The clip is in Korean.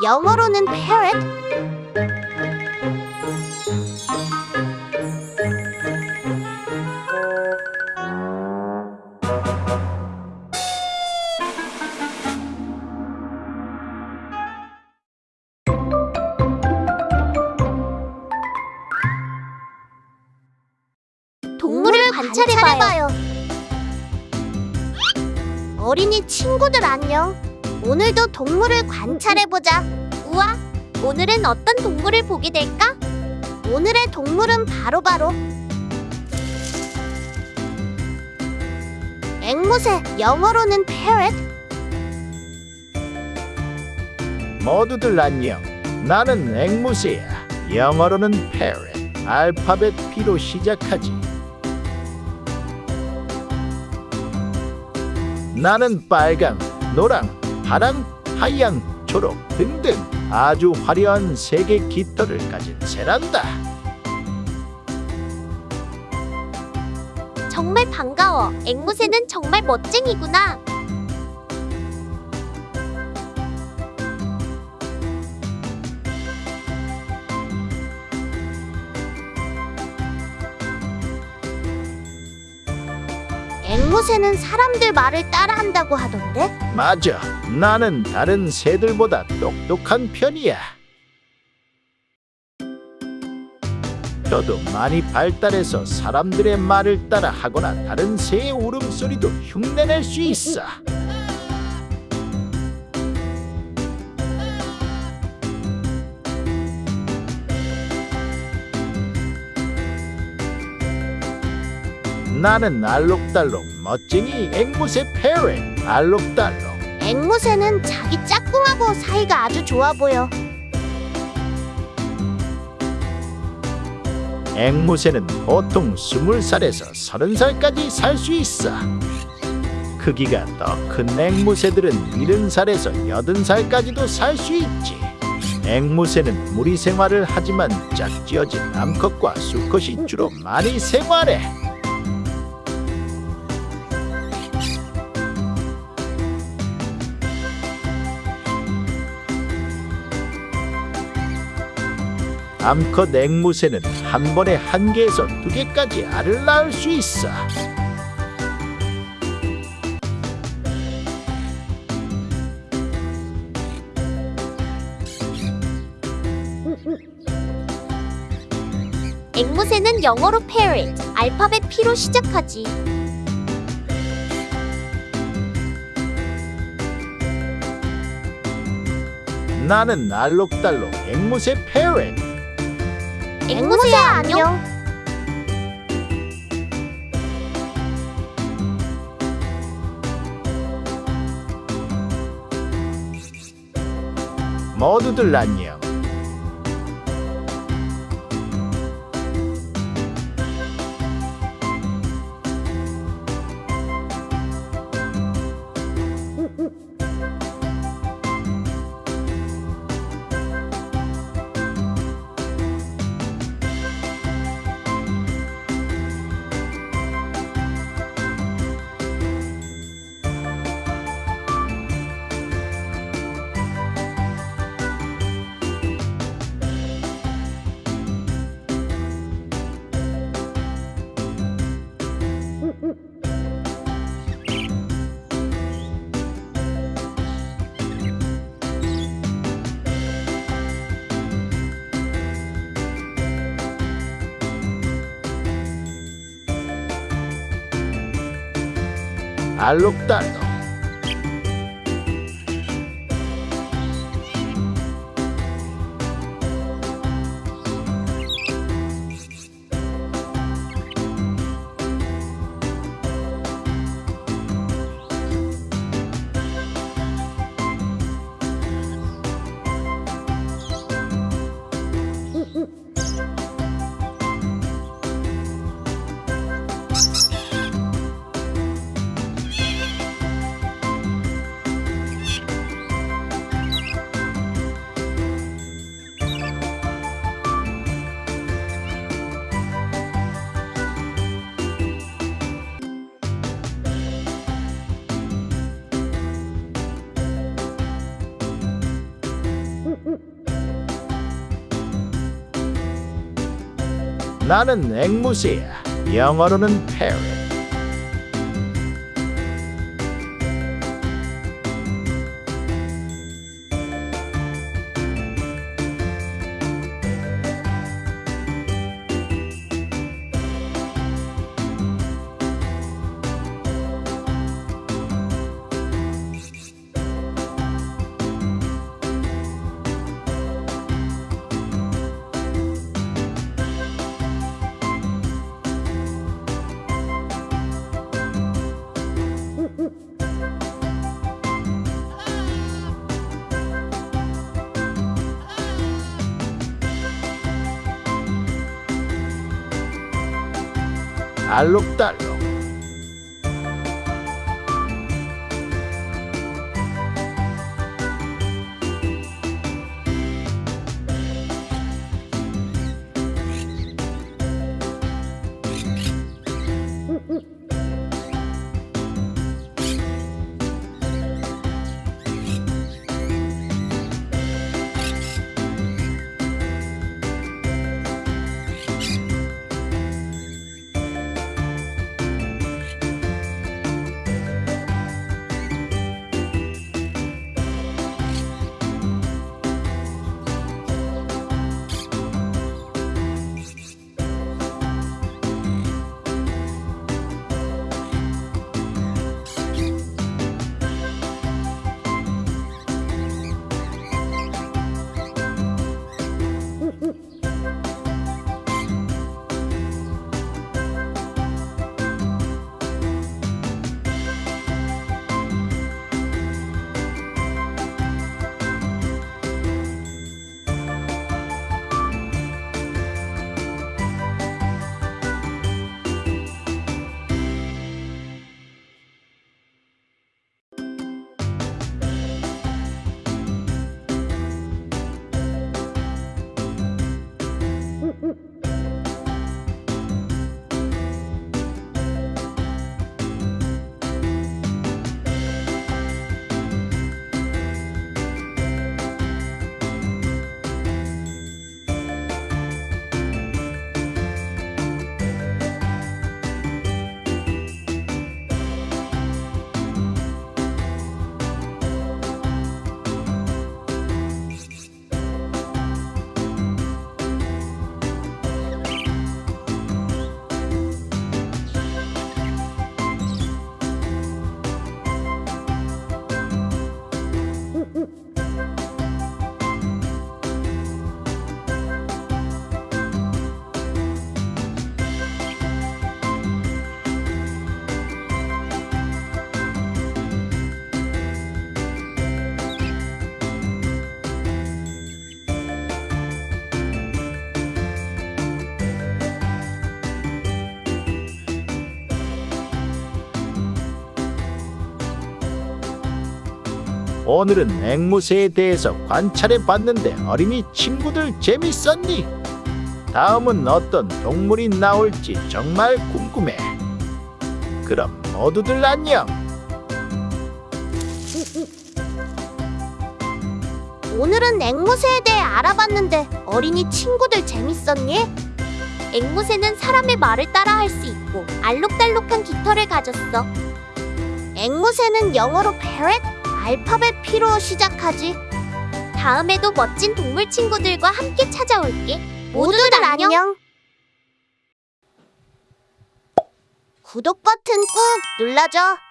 영어로는 parrot. 동물을 관찰해봐요. 어린이 친구들 안녕. 오늘도 동물을 관찰해보자. 우와, 오늘은 어떤 동물을 보게 될까? 오늘의 동물은 바로 바로 앵무새, 영어로는 parrot. 모두들 안녕. 나는 앵무새야. 영어로는 parrot. 알파벳 P로 시작하지. 나는 빨강, 노랑, 파랑, 하양, 초록 등등 아주 화려한 색의 깃털을 가진 새란다. 정말 반가워. 앵무새는 정말 멋쟁이구나. 앵무새는 사람들 말을 따라한다고 하던데? 맞아. 나는 다른 새들보다 똑똑한 편이야. 저도 많이 발달해서 사람들의 말을 따라 하거나 다른 새의 울음소리도 흉내낼 수 있어. 나는 알록달록 멋쟁이 앵무새 페렛 알록달록 앵무새는 자기 짝꿍하고 사이가 아주 좋아 보여. 앵무새는 보통 20살에서 30살까지 살 수 있어. 크기가 더 큰 앵무새들은 70살에서 80살까지도 살 수 있지. 앵무새는 무리 생활을 하지만 짝지어진 암컷과 수컷이 주로 많이 생활해. 암컷 앵무새는 한 번에 한 개에서 두 개까지 알을 낳을 수 있어. 앵무새는 영어로 parrot, 알파벳 P로 시작하지. 나는 알록달록 앵무새 페렛. 앵무새야 안녕. 모두들 안녕. al octano. Thank. 나는 앵무새야. 영어로는 parrot. 알록달 오늘은 앵무새에 대해서 관찰해 봤는데 어린이 친구들 재밌었니? 다음은 어떤 동물이 나올지 정말 궁금해. 그럼 모두들 안녕. 오늘은 앵무새에 대해 알아봤는데 어린이 친구들 재밌었니? 앵무새는 사람의 말을 따라 할 수 있고 알록달록한 깃털을 가졌어. 앵무새는 영어로 parrot, 알파벳 P로 시작하지. 다음에도 멋진 동물 친구들과 함께 찾아올게. 모두들 안녕. 구독 버튼 꾹 눌러줘.